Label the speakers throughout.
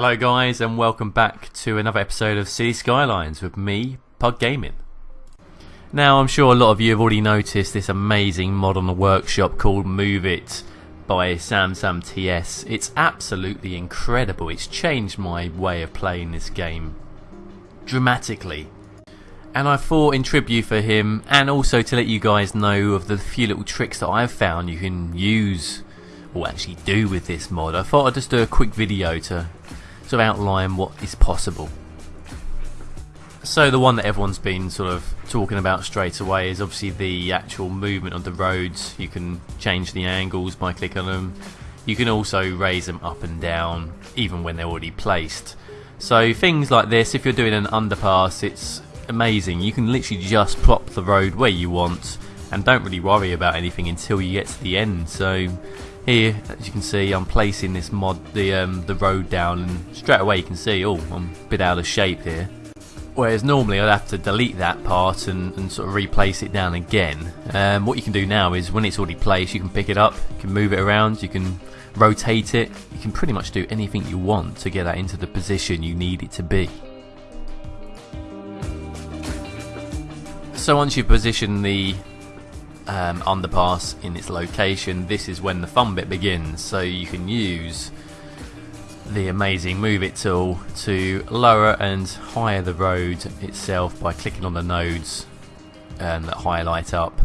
Speaker 1: Hello, guys, and welcome back to another episode of Cities Skylines with me, Pug Gaming. Now, I'm sure a lot of you have already noticed this amazing mod on the workshop called Move It by Samsam TS. It's absolutely incredible. It's changed my way of playing this game dramatically. And I thought in tribute for him, and also to let you guys know of the few little tricks that I've found you can use or actually do with this mod, I thought I'd just do a quick video to sort of outline what is possible. So the one that everyone's been sort of talking about straight away is obviously the actual movement of the roads. You can change the angles by clicking on them. You can also raise them up and down even when they're already placed. So things like this, if you're doing an underpass, it's amazing. You can literally just plop the road where you want and don't really worry about anything until you get to the end. So here, as you can see, I'm placing this mod, the um, the road down, and straight away you can see, oh, I'm a bit out of shape here. Whereas normally I'd have to delete that part and, and sort of replace it down again. Um, what you can do now is when it's already placed, you can pick it up, you can move it around, you can rotate it, you can pretty much do anything you want to get that into the position you need it to be. So once you position the um, underpass in its location, this is when the fun bit begins. So you can use the amazing Move It tool to lower and higher the road itself by clicking on the nodes um, that highlight up.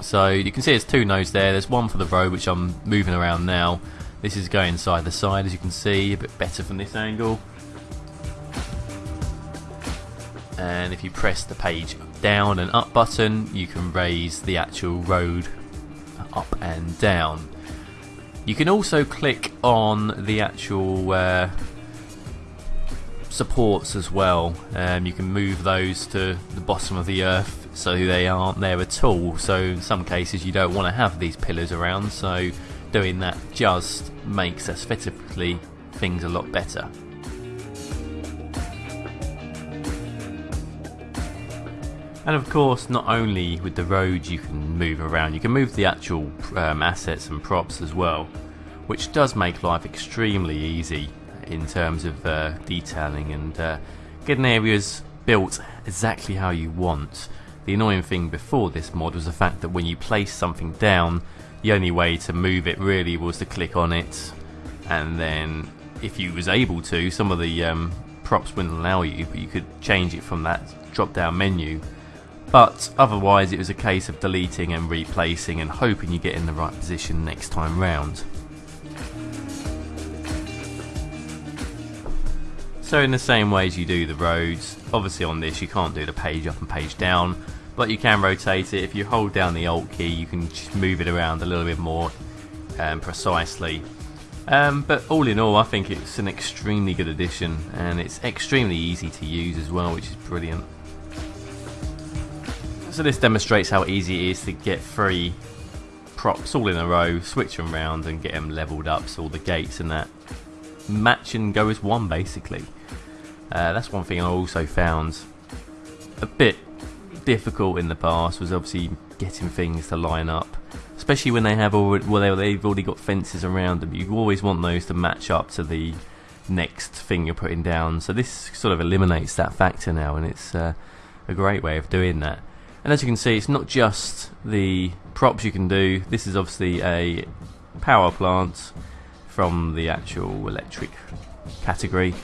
Speaker 1: So you can see there's two nodes there. There's one for the road which I'm moving around now. This is going side to side as you can see, a bit better from this angle. And if you press the page down and up button you can raise the actual road up and down. You can also click on the actual uh, supports as well. Um, you can move those to the bottom of the earth so they aren't there at all. So in some cases you don't want to have these pillars around so doing that just makes aesthetically things a lot better. And of course, not only with the roads you can move around, you can move the actual um, assets and props as well, which does make life extremely easy in terms of uh, detailing and uh, getting areas built exactly how you want. The annoying thing before this mod was the fact that when you place something down, the only way to move it really was to click on it, and then if you was able to, some of the um, props wouldn't allow you, but you could change it from that drop down menu but otherwise it was a case of deleting and replacing and hoping you get in the right position next time round. So in the same way as you do the roads, obviously on this you can't do the page up and page down, but you can rotate it. If you hold down the Alt key you can just move it around a little bit more um, precisely. Um, but all in all I think it's an extremely good addition and it's extremely easy to use as well which is brilliant. So this demonstrates how easy it is to get three props all in a row, switch them around and get them leveled up so all the gates and that match and go as one basically. Uh, that's one thing I also found a bit difficult in the past was obviously getting things to line up especially when they have already, well they've already got fences around them you always want those to match up to the next thing you're putting down. So this sort of eliminates that factor now and it's uh, a great way of doing that and as you can see, it's not just the props you can do. This is obviously a power plant from the actual electric category.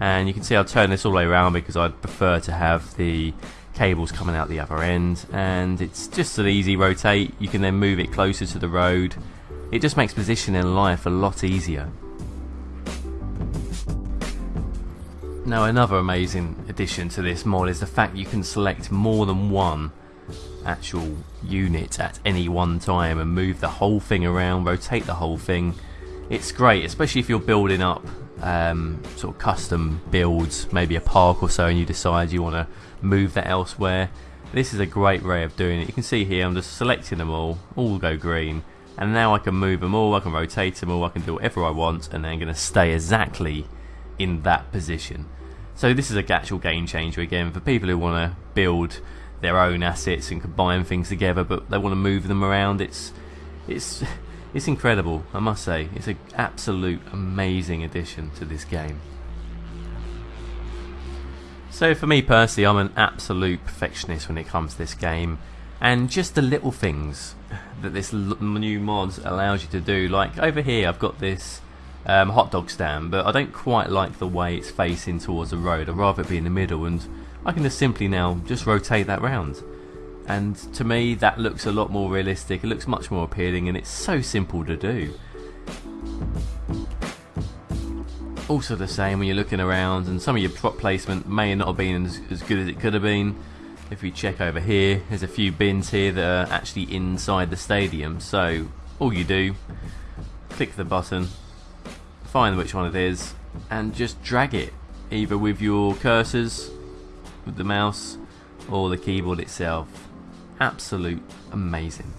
Speaker 1: And you can see I'll turn this all the way around because I'd prefer to have the cables coming out the other end. And it's just an easy rotate. You can then move it closer to the road. It just makes positioning life a lot easier. Now another amazing addition to this mod is the fact you can select more than one actual unit at any one time and move the whole thing around, rotate the whole thing. It's great, especially if you're building up um, sort of custom builds, maybe a park or so, and you decide you want to move that elsewhere. This is a great way of doing it. You can see here I'm just selecting them all, all go green, and now I can move them all, I can rotate them all, I can do whatever I want, and they're going to stay exactly in that position. So this is a actual game changer again for people who want to build their own assets and combine things together, but they want to move them around. It's it's It's incredible, I must say. It's an absolute amazing addition to this game. So for me personally, I'm an absolute perfectionist when it comes to this game. And just the little things that this new mod allows you to do. Like over here, I've got this um, hot dog stand, but I don't quite like the way it's facing towards the road. I'd rather it be in the middle, and I can just simply now just rotate that round. And to me, that looks a lot more realistic. It looks much more appealing, and it's so simple to do. Also the same when you're looking around, and some of your prop placement may not have been as, as good as it could have been. If we check over here, there's a few bins here that are actually inside the stadium. So all you do, click the button, find which one it is, and just drag it, either with your cursors, with the mouse, or the keyboard itself. Absolute amazing.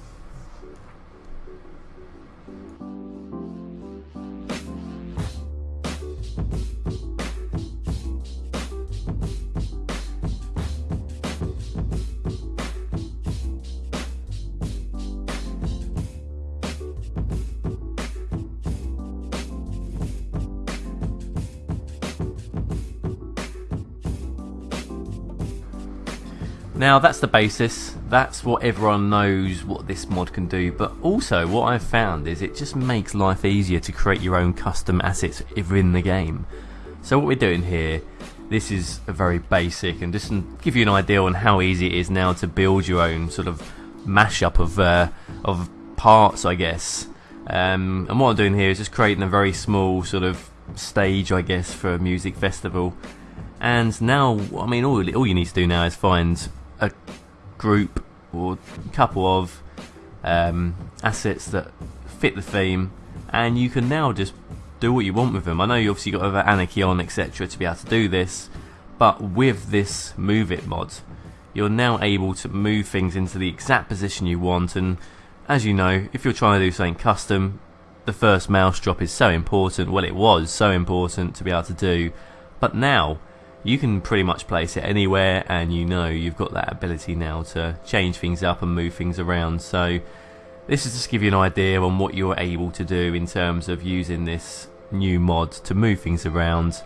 Speaker 1: Now that's the basis, that's what everyone knows what this mod can do, but also what I've found is it just makes life easier to create your own custom assets within the game. So what we're doing here, this is a very basic and just to give you an idea on how easy it is now to build your own sort of mashup of, uh, of parts I guess. Um, and what I'm doing here is just creating a very small sort of stage I guess for a music festival and now I mean all, all you need to do now is find a group or couple of um, assets that fit the theme, and you can now just do what you want with them. I know you obviously got other Anarchy on etc. to be able to do this, but with this Move It mod, you're now able to move things into the exact position you want. And as you know, if you're trying to do something custom, the first mouse drop is so important. Well, it was so important to be able to do, but now you can pretty much place it anywhere and you know you've got that ability now to change things up and move things around. So this is just to give you an idea on what you're able to do in terms of using this new mod to move things around.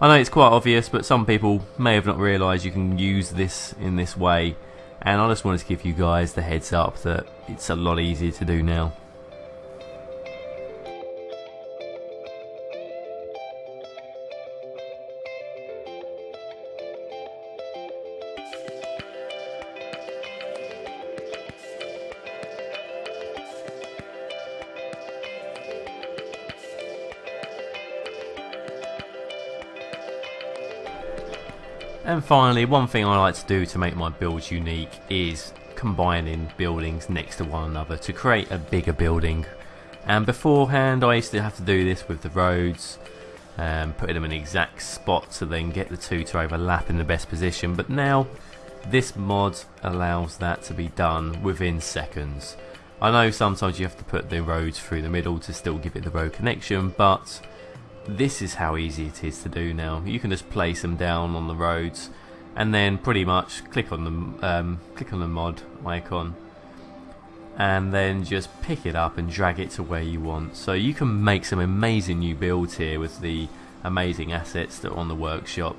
Speaker 1: I know it's quite obvious but some people may have not realised you can use this in this way. And I just wanted to give you guys the heads up that it's a lot easier to do now And finally, one thing I like to do to make my builds unique is combining buildings next to one another to create a bigger building. And beforehand I used to have to do this with the roads, um, putting them in exact spot to then get the two to overlap in the best position. But now this mod allows that to be done within seconds. I know sometimes you have to put the roads through the middle to still give it the road connection, but this is how easy it is to do now. You can just place them down on the roads and then pretty much click on the um, click on the mod icon and then just pick it up and drag it to where you want. So you can make some amazing new builds here with the amazing assets that are on the workshop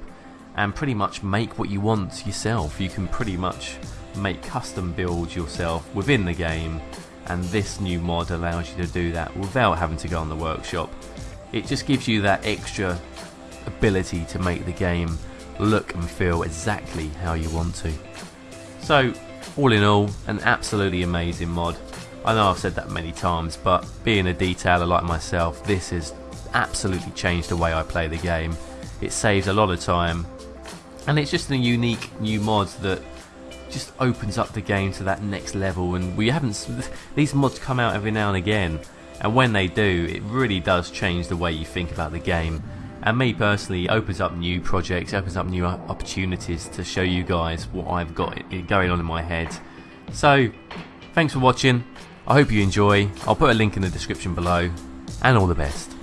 Speaker 1: and pretty much make what you want yourself. You can pretty much make custom builds yourself within the game and this new mod allows you to do that without having to go on the workshop it just gives you that extra ability to make the game look and feel exactly how you want to. So, all in all, an absolutely amazing mod. I know I've said that many times, but being a detailer like myself, this has absolutely changed the way I play the game. It saves a lot of time, and it's just a unique new mod that just opens up the game to that next level. And we haven't; these mods come out every now and again, and when they do it really does change the way you think about the game. And me personally opens up new projects opens up new opportunities to show you guys what I've got going on in my head. So thanks for watching. I hope you enjoy. I'll put a link in the description below. And all the best